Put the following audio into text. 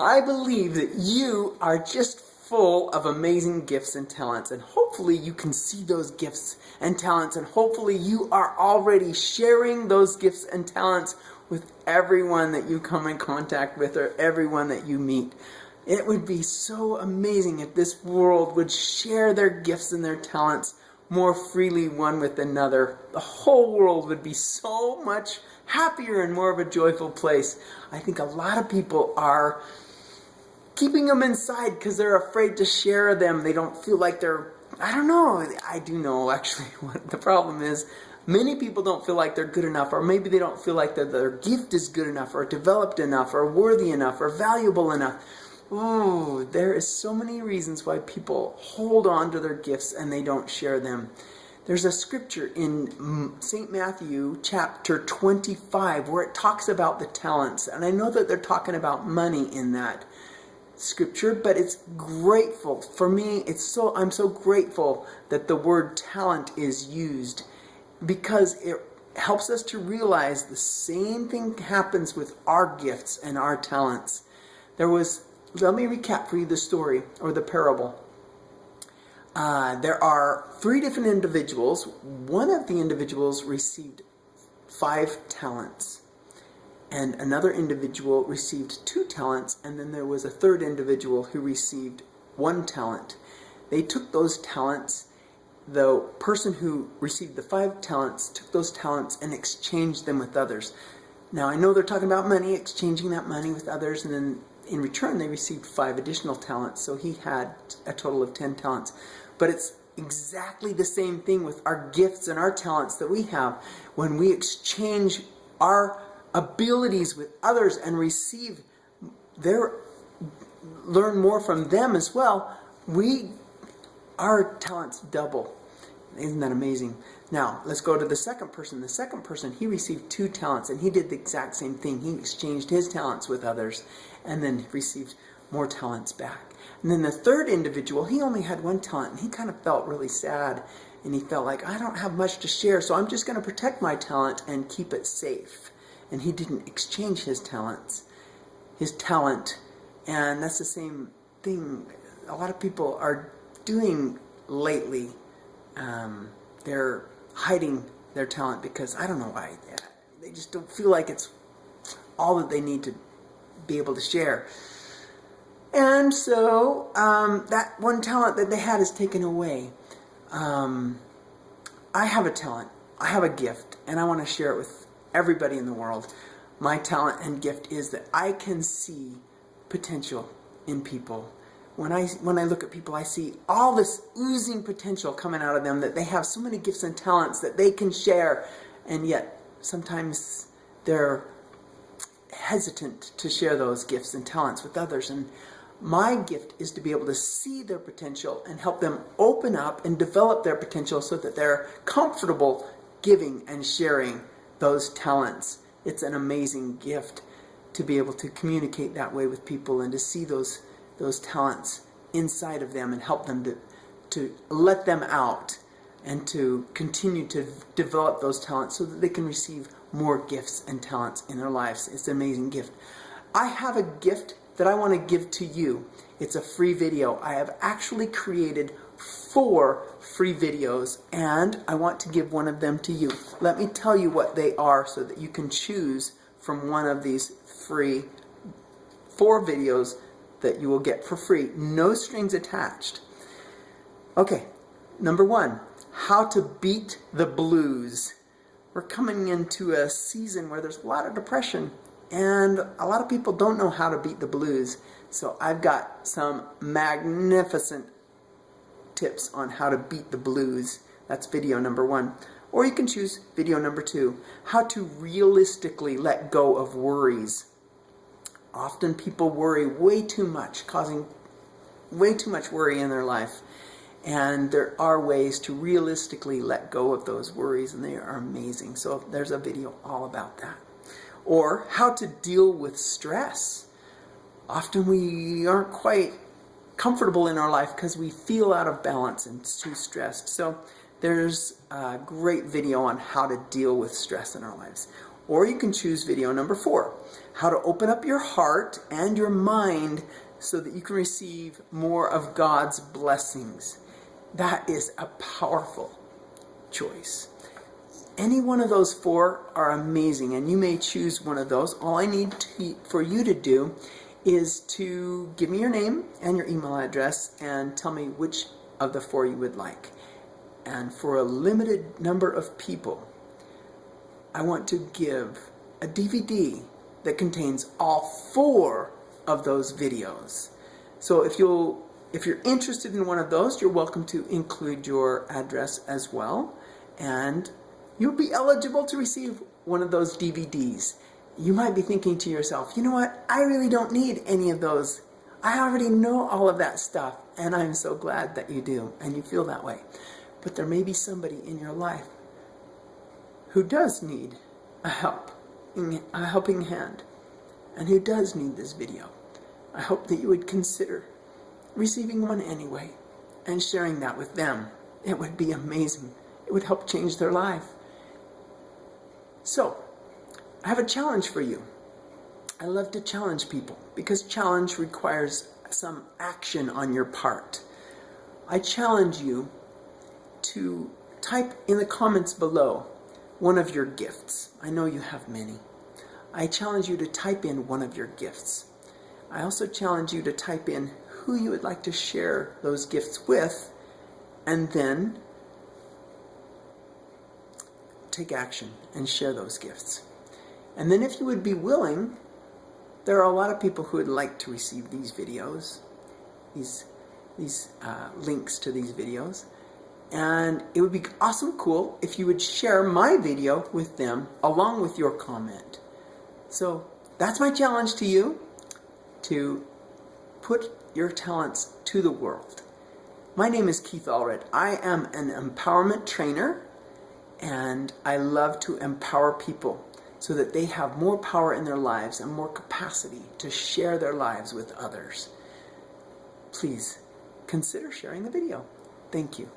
I believe that you are just full of amazing gifts and talents and hopefully you can see those gifts and talents and hopefully you are already sharing those gifts and talents with everyone that you come in contact with or everyone that you meet. It would be so amazing if this world would share their gifts and their talents more freely one with another. The whole world would be so much happier and more of a joyful place. I think a lot of people are keeping them inside because they're afraid to share them. They don't feel like they're, I don't know. I do know actually what the problem is. Many people don't feel like they're good enough, or maybe they don't feel like their gift is good enough, or developed enough, or worthy enough, or valuable enough. Oh, there is so many reasons why people hold on to their gifts and they don't share them. There's a scripture in St. Matthew chapter 25 where it talks about the talents. And I know that they're talking about money in that scripture, but it's grateful. For me, it's so I'm so grateful that the word talent is used because it helps us to realize the same thing happens with our gifts and our talents. There was, let me recap for you the story or the parable. Uh, there are three different individuals. One of the individuals received five talents and another individual received two talents, and then there was a third individual who received one talent. They took those talents, the person who received the five talents took those talents and exchanged them with others. Now I know they're talking about money, exchanging that money with others, and then in return they received five additional talents, so he had a total of ten talents. But it's exactly the same thing with our gifts and our talents that we have. When we exchange our abilities with others and receive their learn more from them as well, we our talents double. Isn't that amazing? Now, let's go to the second person. The second person, he received two talents and he did the exact same thing. He exchanged his talents with others and then received more talents back. And then the third individual, he only had one talent and he kind of felt really sad and he felt like, I don't have much to share, so I'm just going to protect my talent and keep it safe and he didn't exchange his talents, his talent. And that's the same thing a lot of people are doing lately. Um, they're hiding their talent because I don't know why. They just don't feel like it's all that they need to be able to share. And so um, that one talent that they had is taken away. Um, I have a talent. I have a gift, and I want to share it with everybody in the world. My talent and gift is that I can see potential in people. When I, when I look at people, I see all this oozing potential coming out of them, that they have so many gifts and talents that they can share, and yet sometimes they're hesitant to share those gifts and talents with others. And my gift is to be able to see their potential and help them open up and develop their potential so that they're comfortable giving and sharing those talents. It's an amazing gift to be able to communicate that way with people and to see those those talents inside of them and help them to to let them out and to continue to develop those talents so that they can receive more gifts and talents in their lives. It's an amazing gift. I have a gift that I want to give to you. It's a free video. I have actually created four free videos and I want to give one of them to you. Let me tell you what they are so that you can choose from one of these free four videos that you will get for free. No strings attached. Okay, number one, how to beat the blues. We're coming into a season where there's a lot of depression and a lot of people don't know how to beat the blues. So I've got some magnificent tips on how to beat the blues. That's video number one. Or you can choose video number two, how to realistically let go of worries. Often people worry way too much, causing way too much worry in their life. And there are ways to realistically let go of those worries, and they are amazing. So there's a video all about that. Or how to deal with stress. Often we aren't quite comfortable in our life because we feel out of balance and too stressed. So there's a great video on how to deal with stress in our lives. Or you can choose video number four, how to open up your heart and your mind so that you can receive more of God's blessings. That is a powerful choice. Any one of those four are amazing, and you may choose one of those. All I need to, for you to do is to give me your name and your email address and tell me which of the four you would like. And for a limited number of people, I want to give a DVD that contains all four of those videos. So if you'll if you're interested in one of those, you're welcome to include your address as well. And you'll be eligible to receive one of those DVDs. You might be thinking to yourself, you know what? I really don't need any of those. I already know all of that stuff. And I'm so glad that you do and you feel that way. But there may be somebody in your life who does need a help, a helping hand, and who does need this video. I hope that you would consider receiving one anyway and sharing that with them. It would be amazing. It would help change their life. So, I have a challenge for you. I love to challenge people because challenge requires some action on your part. I challenge you to type in the comments below one of your gifts. I know you have many. I challenge you to type in one of your gifts. I also challenge you to type in who you would like to share those gifts with and then take action and share those gifts. And then if you would be willing, there are a lot of people who would like to receive these videos, these, these uh, links to these videos. And it would be awesome cool if you would share my video with them along with your comment. So that's my challenge to you, to put your talents to the world. My name is Keith Allred. I am an empowerment trainer and I love to empower people so that they have more power in their lives and more capacity to share their lives with others. Please consider sharing the video. Thank you.